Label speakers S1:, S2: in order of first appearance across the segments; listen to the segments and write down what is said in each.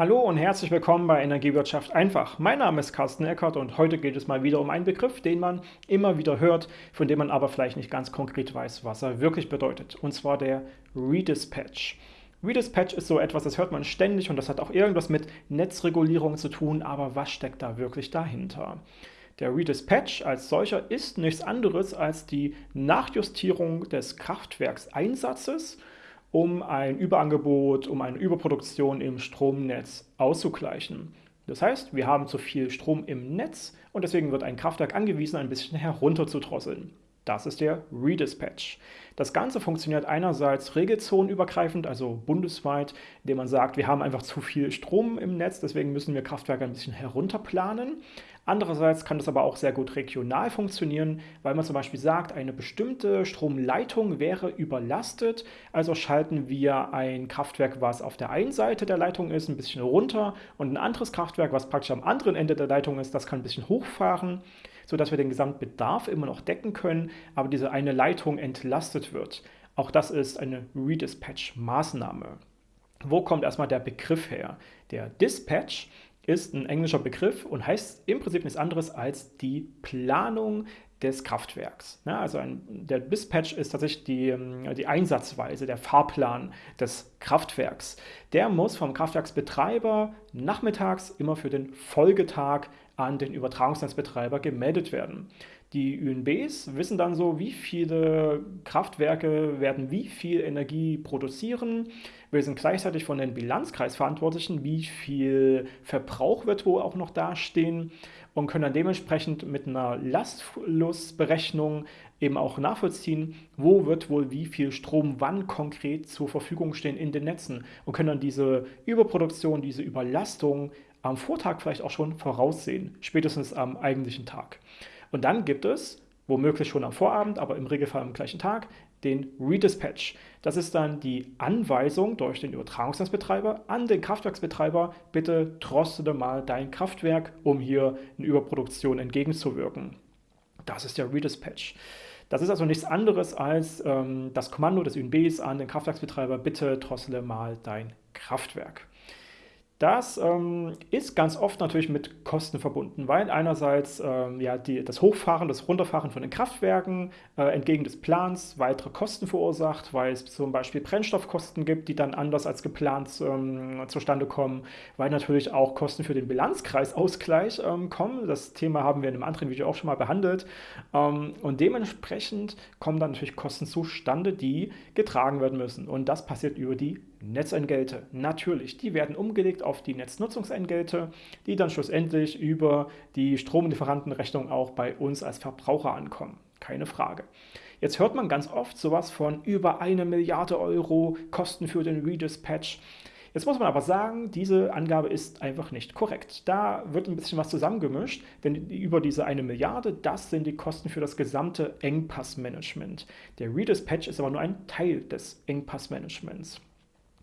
S1: Hallo und herzlich willkommen bei Energiewirtschaft einfach. Mein Name ist Carsten Eckert und heute geht es mal wieder um einen Begriff, den man immer wieder hört, von dem man aber vielleicht nicht ganz konkret weiß, was er wirklich bedeutet. Und zwar der Redispatch. Redispatch ist so etwas, das hört man ständig und das hat auch irgendwas mit Netzregulierung zu tun, aber was steckt da wirklich dahinter? Der Redispatch als solcher ist nichts anderes als die Nachjustierung des Kraftwerkseinsatzes um ein Überangebot, um eine Überproduktion im Stromnetz auszugleichen. Das heißt, wir haben zu viel Strom im Netz und deswegen wird ein Kraftwerk angewiesen, ein bisschen herunterzudrosseln. Das ist der Redispatch. Das Ganze funktioniert einerseits regelzonenübergreifend, also bundesweit, indem man sagt, wir haben einfach zu viel Strom im Netz, deswegen müssen wir Kraftwerke ein bisschen herunterplanen. Andererseits kann das aber auch sehr gut regional funktionieren, weil man zum Beispiel sagt, eine bestimmte Stromleitung wäre überlastet, also schalten wir ein Kraftwerk, was auf der einen Seite der Leitung ist, ein bisschen runter und ein anderes Kraftwerk, was praktisch am anderen Ende der Leitung ist, das kann ein bisschen hochfahren sodass wir den Gesamtbedarf immer noch decken können, aber diese eine Leitung entlastet wird. Auch das ist eine Redispatch-Maßnahme. Wo kommt erstmal der Begriff her? Der Dispatch ist ein englischer Begriff und heißt im Prinzip nichts anderes als die Planung des Kraftwerks. Ja, also ein, der Dispatch ist tatsächlich die, ähm, die Einsatzweise, der Fahrplan des Kraftwerks. Der muss vom Kraftwerksbetreiber nachmittags immer für den Folgetag an den Übertragungsnetzbetreiber gemeldet werden. Die ÜNBs wissen dann so, wie viele Kraftwerke werden wie viel Energie produzieren. Wir sind gleichzeitig von den Bilanzkreisverantwortlichen, wie viel Verbrauch wird wohl auch noch dastehen und können dann dementsprechend mit einer Lastflussberechnung eben auch nachvollziehen, wo wird wohl wie viel Strom wann konkret zur Verfügung stehen in den Netzen und können dann diese Überproduktion, diese Überlastung am Vortag vielleicht auch schon voraussehen, spätestens am eigentlichen Tag. Und dann gibt es, womöglich schon am Vorabend, aber im Regelfall am gleichen Tag, den Redispatch. Das ist dann die Anweisung durch den Übertragungsnetzbetreiber an den Kraftwerksbetreiber, bitte drossele mal dein Kraftwerk, um hier eine Überproduktion entgegenzuwirken. Das ist der Redispatch. Das ist also nichts anderes als ähm, das Kommando des ÜNBs an den Kraftwerksbetreiber, bitte drossele mal dein Kraftwerk. Das ähm, ist ganz oft natürlich mit Kosten verbunden, weil einerseits ähm, ja, die, das Hochfahren, das Runterfahren von den Kraftwerken äh, entgegen des Plans weitere Kosten verursacht, weil es zum Beispiel Brennstoffkosten gibt, die dann anders als geplant ähm, zustande kommen, weil natürlich auch Kosten für den Bilanzkreisausgleich ähm, kommen. Das Thema haben wir in einem anderen Video auch schon mal behandelt. Ähm, und dementsprechend kommen dann natürlich Kosten zustande, die getragen werden müssen. Und das passiert über die Netzentgelte. Natürlich, die werden umgelegt auf die Netznutzungsentgelte, die dann schlussendlich über die Stromlieferantenrechnung auch bei uns als Verbraucher ankommen. Keine Frage. Jetzt hört man ganz oft sowas von über eine Milliarde Euro Kosten für den Redispatch. Jetzt muss man aber sagen, diese Angabe ist einfach nicht korrekt. Da wird ein bisschen was zusammengemischt, denn über diese eine Milliarde, das sind die Kosten für das gesamte Engpassmanagement. Der Redispatch ist aber nur ein Teil des Engpassmanagements.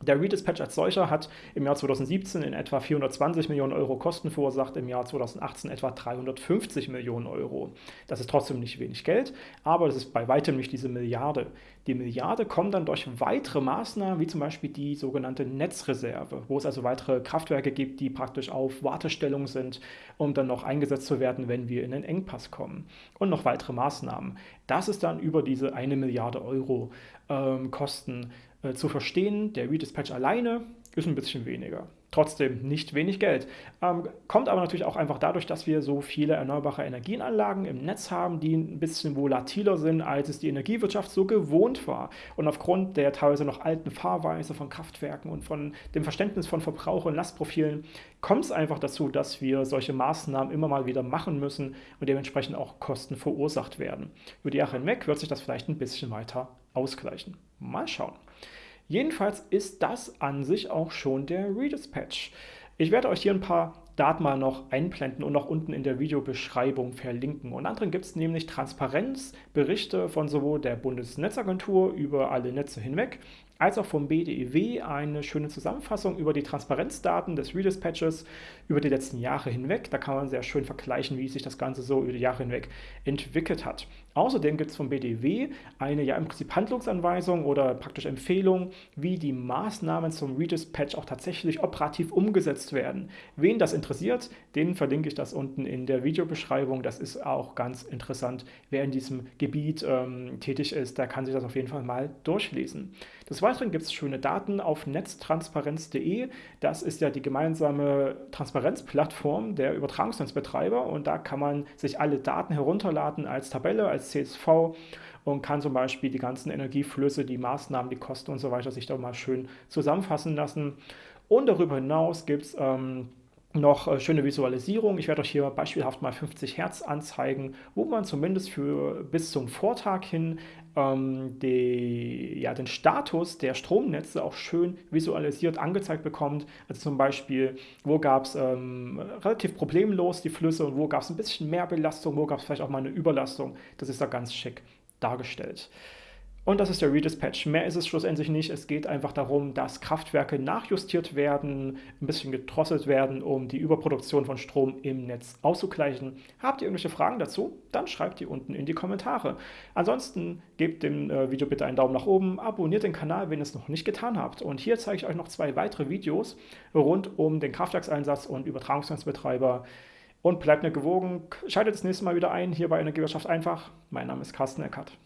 S1: Der Redispatch als solcher hat im Jahr 2017 in etwa 420 Millionen Euro Kosten verursacht, im Jahr 2018 etwa 350 Millionen Euro. Das ist trotzdem nicht wenig Geld, aber das ist bei weitem nicht diese Milliarde. Die Milliarde kommt dann durch weitere Maßnahmen, wie zum Beispiel die sogenannte Netzreserve, wo es also weitere Kraftwerke gibt, die praktisch auf Wartestellung sind, um dann noch eingesetzt zu werden, wenn wir in den Engpass kommen. Und noch weitere Maßnahmen. Das ist dann über diese eine Milliarde Euro ähm, Kosten äh, zu verstehen. Der Redispatch alleine ist ein bisschen weniger. Trotzdem nicht wenig Geld. Ähm, kommt aber natürlich auch einfach dadurch, dass wir so viele erneuerbare Energienanlagen im Netz haben, die ein bisschen volatiler sind, als es die Energiewirtschaft so gewohnt war. Und aufgrund der teilweise noch alten Fahrweise von Kraftwerken und von dem Verständnis von Verbrauch- und Lastprofilen kommt es einfach dazu, dass wir solche Maßnahmen immer mal wieder machen müssen und dementsprechend auch Kosten verursacht werden. Über die Jahre hinweg wird sich das vielleicht ein bisschen weiter ausgleichen. Mal schauen. Jedenfalls ist das an sich auch schon der Redispatch. Ich werde euch hier ein paar Daten mal noch einblenden und auch unten in der Videobeschreibung verlinken. Und anderen gibt es nämlich Transparenzberichte von sowohl der Bundesnetzagentur über alle Netze hinweg, als auch vom BDEW eine schöne Zusammenfassung über die Transparenzdaten des Redispatches über die letzten Jahre hinweg. Da kann man sehr schön vergleichen, wie sich das Ganze so über die Jahre hinweg entwickelt hat. Außerdem gibt es vom BDEW eine ja im Prinzip Handlungsanweisung oder praktisch Empfehlung, wie die Maßnahmen zum Redispatch auch tatsächlich operativ umgesetzt werden. Wen das interessiert, den verlinke ich das unten in der Videobeschreibung. Das ist auch ganz interessant. Wer in diesem Gebiet ähm, tätig ist, der kann sich das auf jeden Fall mal durchlesen. Des Weiteren gibt es schöne Daten auf netztransparenz.de. Das ist ja die gemeinsame Transparenzplattform der Übertragungsnetzbetreiber und da kann man sich alle Daten herunterladen als Tabelle, als CSV und kann zum Beispiel die ganzen Energieflüsse, die Maßnahmen, die Kosten und so weiter sich da mal schön zusammenfassen lassen. Und darüber hinaus gibt es ähm, noch äh, schöne Visualisierung. Ich werde euch hier beispielhaft mal 50 Hertz anzeigen, wo man zumindest für bis zum Vortag hin ähm, die, ja, den Status der Stromnetze auch schön visualisiert angezeigt bekommt. Also zum Beispiel, wo gab es ähm, relativ problemlos die Flüsse und wo gab es ein bisschen mehr Belastung, wo gab es vielleicht auch mal eine Überlastung. Das ist da ganz schick dargestellt. Und das ist der Redispatch. Mehr ist es schlussendlich nicht. Es geht einfach darum, dass Kraftwerke nachjustiert werden, ein bisschen gedrosselt werden, um die Überproduktion von Strom im Netz auszugleichen. Habt ihr irgendwelche Fragen dazu? Dann schreibt die unten in die Kommentare. Ansonsten gebt dem äh, Video bitte einen Daumen nach oben, abonniert den Kanal, wenn ihr es noch nicht getan habt. Und hier zeige ich euch noch zwei weitere Videos rund um den Kraftwerkseinsatz und Übertragungsnetzbetreiber. Und bleibt mir gewogen. Schaltet das nächste Mal wieder ein, hier bei Energiewirtschaft einfach. Mein Name ist Carsten Eckert.